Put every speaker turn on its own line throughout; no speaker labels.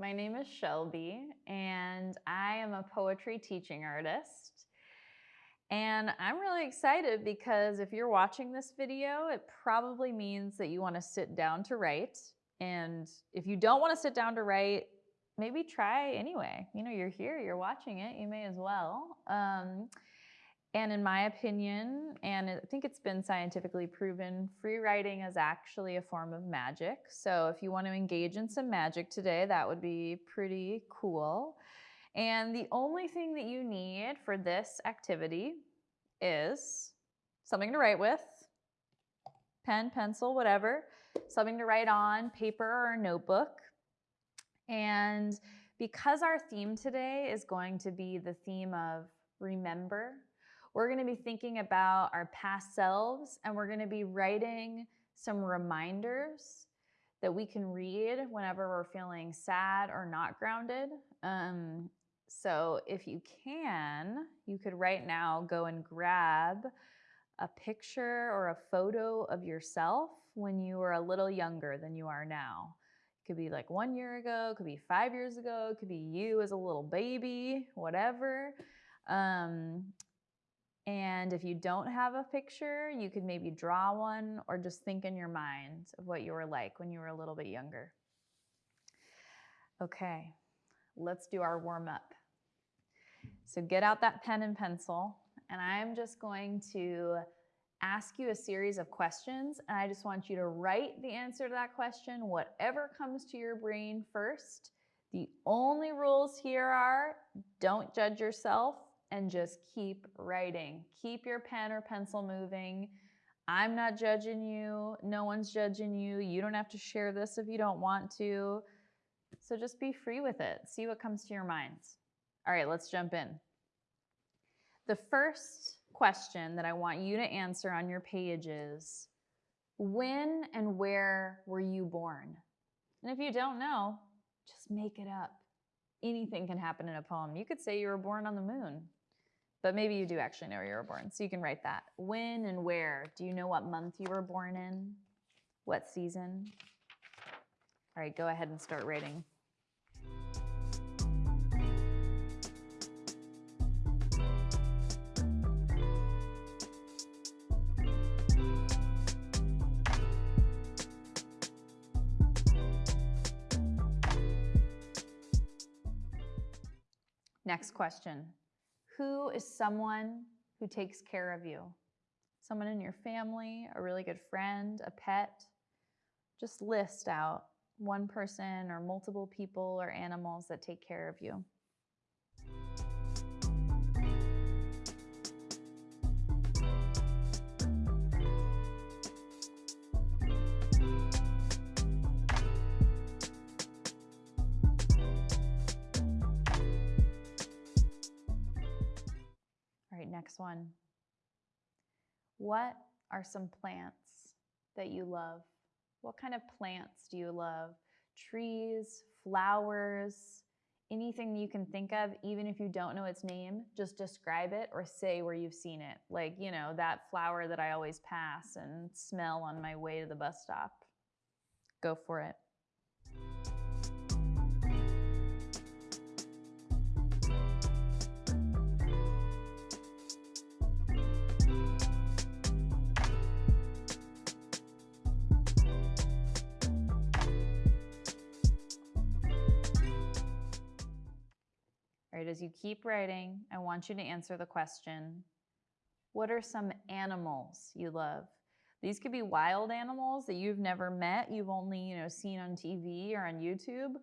My name is Shelby, and I am a poetry teaching artist. And I'm really excited because if you're watching this video, it probably means that you want to sit down to write. And if you don't want to sit down to write, maybe try anyway. You know, you're here, you're watching it, you may as well. Um, and in my opinion, and I think it's been scientifically proven, free writing is actually a form of magic. So if you want to engage in some magic today, that would be pretty cool. And the only thing that you need for this activity is something to write with, pen, pencil, whatever, something to write on, paper or notebook. And because our theme today is going to be the theme of remember, we're going to be thinking about our past selves and we're going to be writing some reminders that we can read whenever we're feeling sad or not grounded. Um, so if you can, you could right now go and grab a picture or a photo of yourself when you were a little younger than you are now. It could be like one year ago, it could be five years ago, it could be you as a little baby, whatever. Um, and if you don't have a picture, you could maybe draw one or just think in your mind of what you were like when you were a little bit younger. Okay, let's do our warm up. So get out that pen and pencil, and I'm just going to ask you a series of questions, and I just want you to write the answer to that question, whatever comes to your brain first. The only rules here are don't judge yourself and just keep writing. Keep your pen or pencil moving. I'm not judging you. No one's judging you. You don't have to share this if you don't want to. So just be free with it. See what comes to your minds. All right, let's jump in. The first question that I want you to answer on your page is, when and where were you born? And if you don't know, just make it up. Anything can happen in a poem. You could say you were born on the moon. But maybe you do actually know where you were born. So you can write that. When and where? Do you know what month you were born in? What season? All right, go ahead and start writing. Next question. Who is someone who takes care of you? Someone in your family, a really good friend, a pet? Just list out one person or multiple people or animals that take care of you. Next one. What are some plants that you love? What kind of plants do you love? Trees, flowers, anything you can think of, even if you don't know its name, just describe it or say where you've seen it. Like, you know, that flower that I always pass and smell on my way to the bus stop. Go for it. Right, as you keep writing, I want you to answer the question, what are some animals you love? These could be wild animals that you've never met, you've only, you know, seen on TV or on YouTube,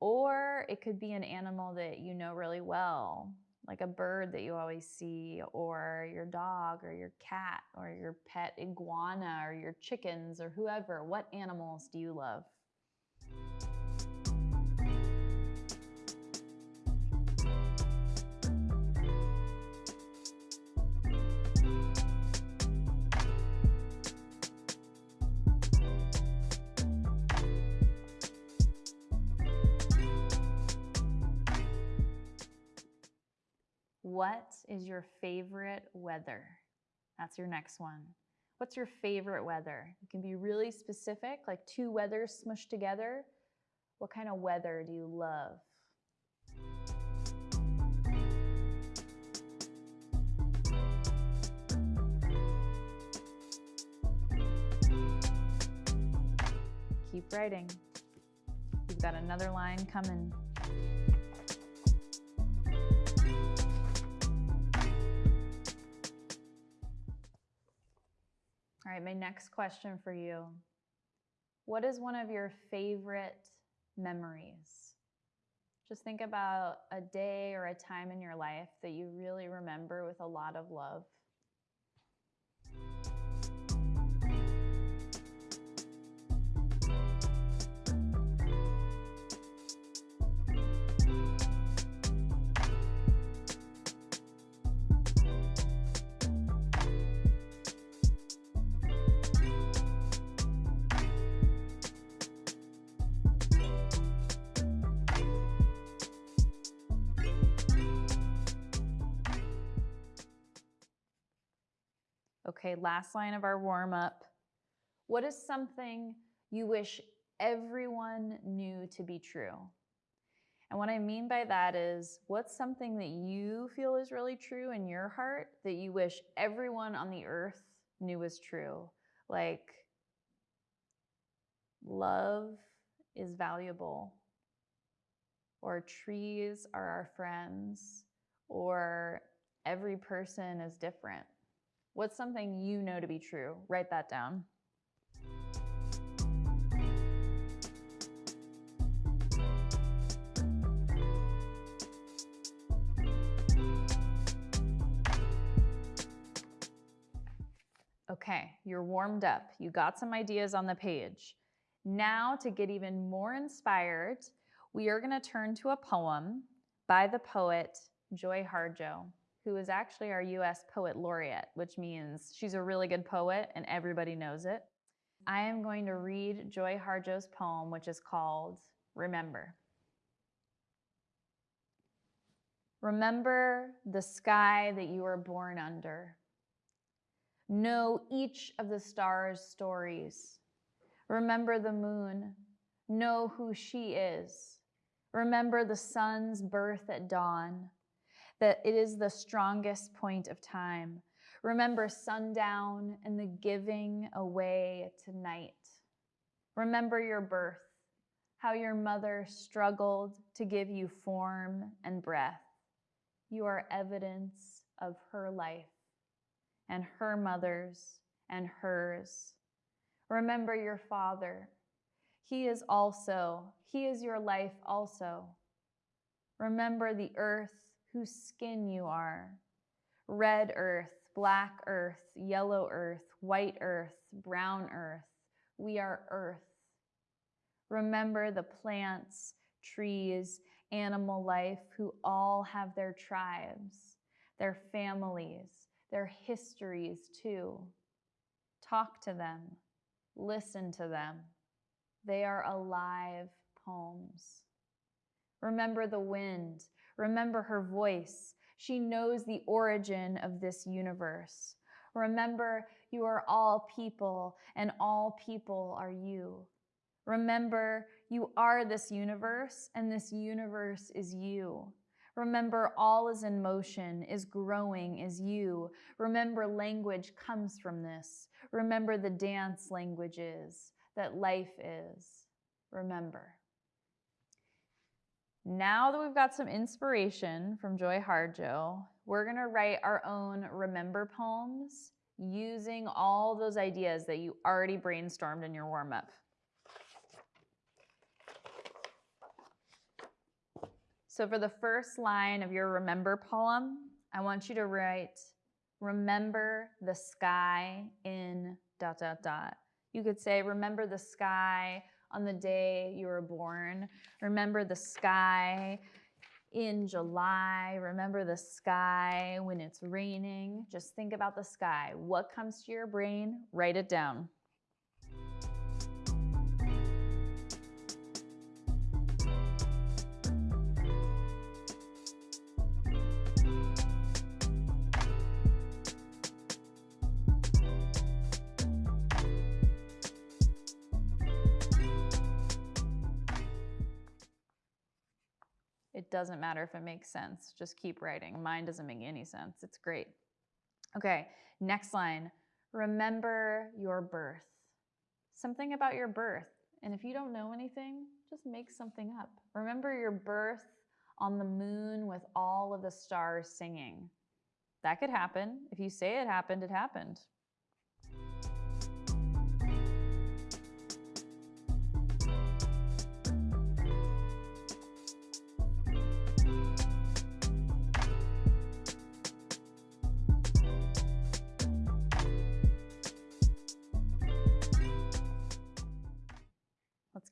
or it could be an animal that you know really well, like a bird that you always see, or your dog, or your cat, or your pet iguana, or your chickens, or whoever. What animals do you love? What is your favorite weather? That's your next one. What's your favorite weather? You can be really specific, like two weathers smushed together, What kind of weather do you love? Keep writing. You've got another line coming. Right, my next question for you. What is one of your favorite memories? Just think about a day or a time in your life that you really remember with a lot of love. Okay, last line of our warm up. What is something you wish everyone knew to be true? And what I mean by that is, what's something that you feel is really true in your heart that you wish everyone on the earth knew was true? Like, love is valuable, or trees are our friends, or every person is different. What's something you know to be true? Write that down. Okay, you're warmed up. You got some ideas on the page. Now to get even more inspired, we are gonna turn to a poem by the poet Joy Harjo who is actually our US Poet Laureate, which means she's a really good poet and everybody knows it. I am going to read Joy Harjo's poem, which is called Remember. Remember the sky that you were born under. Know each of the stars' stories. Remember the moon. Know who she is. Remember the sun's birth at dawn that it is the strongest point of time. Remember sundown and the giving away to night. Remember your birth, how your mother struggled to give you form and breath. You are evidence of her life and her mother's and hers. Remember your father. He is also, he is your life also. Remember the earth whose skin you are. Red earth, black earth, yellow earth, white earth, brown earth. We are earth. Remember the plants, trees, animal life who all have their tribes, their families, their histories too. Talk to them, listen to them. They are alive poems. Remember the wind, Remember her voice. She knows the origin of this universe. Remember, you are all people, and all people are you. Remember, you are this universe, and this universe is you. Remember, all is in motion, is growing, is you. Remember, language comes from this. Remember, the dance language is, that life is. Remember. Now that we've got some inspiration from Joy Harjo, we're gonna write our own remember poems using all those ideas that you already brainstormed in your warm-up. So for the first line of your remember poem, I want you to write, remember the sky in dot, dot, dot. You could say, remember the sky on the day you were born. Remember the sky in July. Remember the sky when it's raining. Just think about the sky. What comes to your brain? Write it down. It doesn't matter if it makes sense. Just keep writing. Mine doesn't make any sense. It's great. Okay, next line. Remember your birth. Something about your birth. And if you don't know anything, just make something up. Remember your birth on the moon with all of the stars singing. That could happen. If you say it happened, it happened.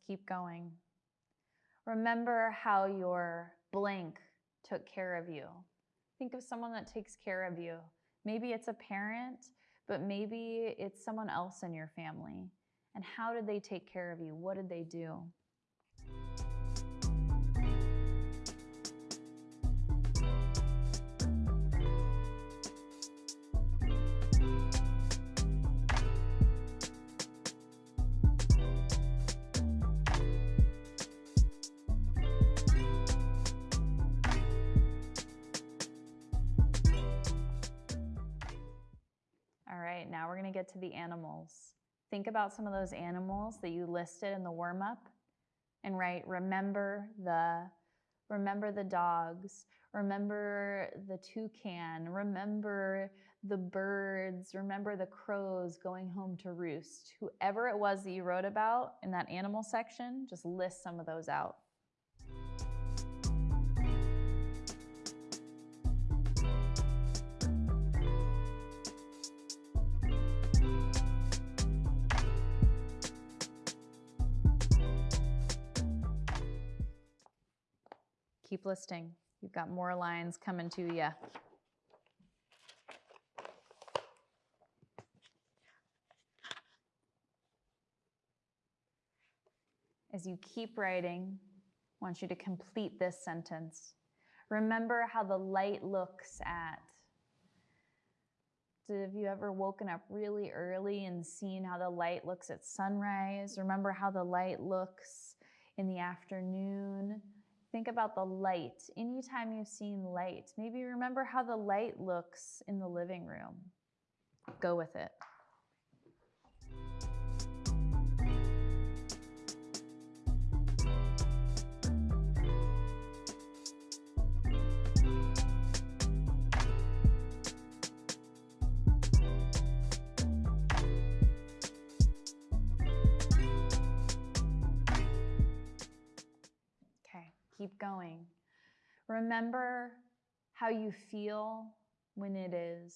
Keep going. Remember how your blank took care of you. Think of someone that takes care of you. Maybe it's a parent, but maybe it's someone else in your family. And how did they take care of you? What did they do? All right, now we're going to get to the animals. Think about some of those animals that you listed in the warm up and write remember the remember the dogs, remember the toucan, remember the birds, remember the crows going home to roost. Whoever it was that you wrote about in that animal section, just list some of those out. Keep listing. You've got more lines coming to you. As you keep writing, I want you to complete this sentence. Remember how the light looks at. Have you ever woken up really early and seen how the light looks at sunrise? Remember how the light looks in the afternoon? Think about the light. Anytime you've seen light, maybe remember how the light looks in the living room. Go with it. Keep going. Remember how you feel when it is.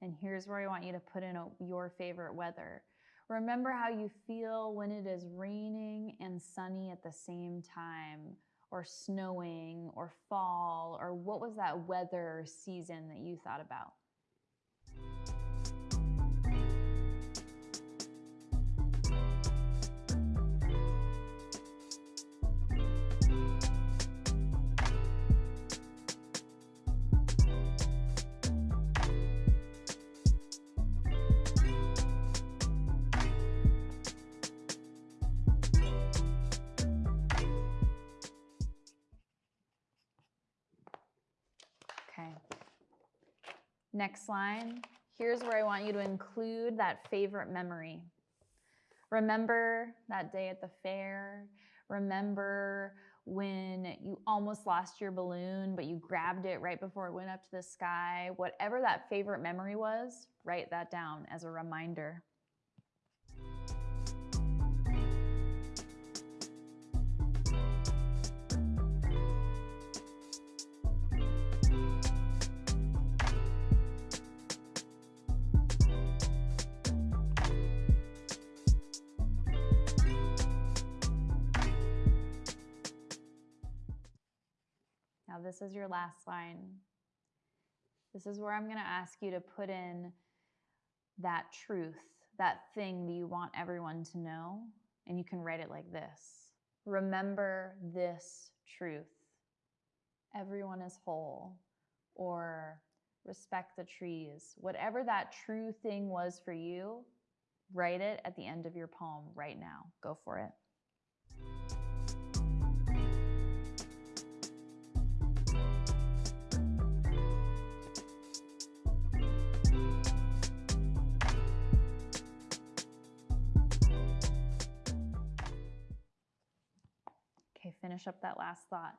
And here's where I want you to put in a, your favorite weather. Remember how you feel when it is raining and sunny at the same time, or snowing, or fall, or what was that weather season that you thought about? Next line. Here's where I want you to include that favorite memory. Remember that day at the fair. Remember when you almost lost your balloon, but you grabbed it right before it went up to the sky. Whatever that favorite memory was, write that down as a reminder. This is your last line. This is where I'm going to ask you to put in that truth, that thing that you want everyone to know. And you can write it like this Remember this truth. Everyone is whole, or respect the trees. Whatever that true thing was for you, write it at the end of your poem right now. Go for it. Finish up that last thought.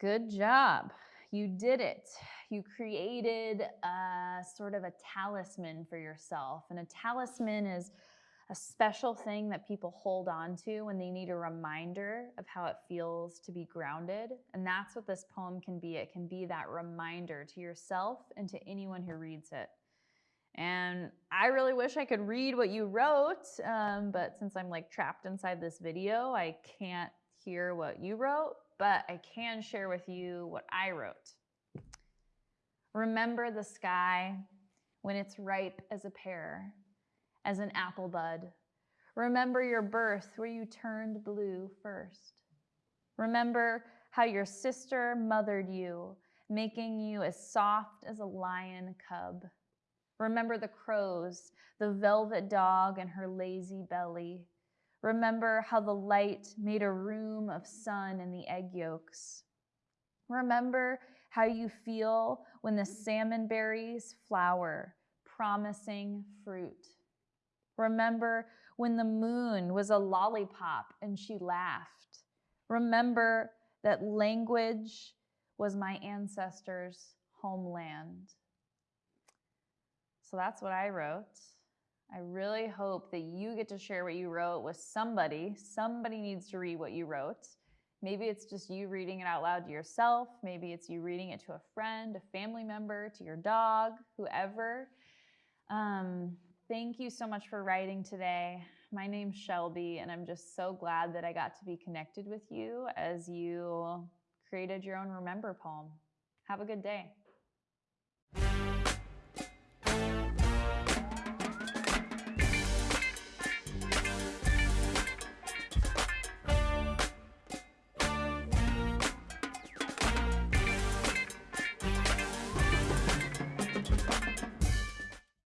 Good job. You did it. You created a sort of a talisman for yourself. And a talisman is a special thing that people hold on to when they need a reminder of how it feels to be grounded. And that's what this poem can be. It can be that reminder to yourself and to anyone who reads it. And I really wish I could read what you wrote, um, but since I'm like trapped inside this video, I can't hear what you wrote, but I can share with you what I wrote. Remember the sky when it's ripe as a pear, as an apple bud. Remember your birth where you turned blue first. Remember how your sister mothered you, making you as soft as a lion cub. Remember the crows, the velvet dog and her lazy belly. Remember how the light made a room of sun in the egg yolks. Remember how you feel when the salmon berries flower, promising fruit. Remember when the moon was a lollipop and she laughed. Remember that language was my ancestors' homeland. So that's what I wrote. I really hope that you get to share what you wrote with somebody. Somebody needs to read what you wrote. Maybe it's just you reading it out loud to yourself. Maybe it's you reading it to a friend, a family member, to your dog, whoever. Um, thank you so much for writing today. My name's Shelby, and I'm just so glad that I got to be connected with you as you created your own Remember poem. Have a good day.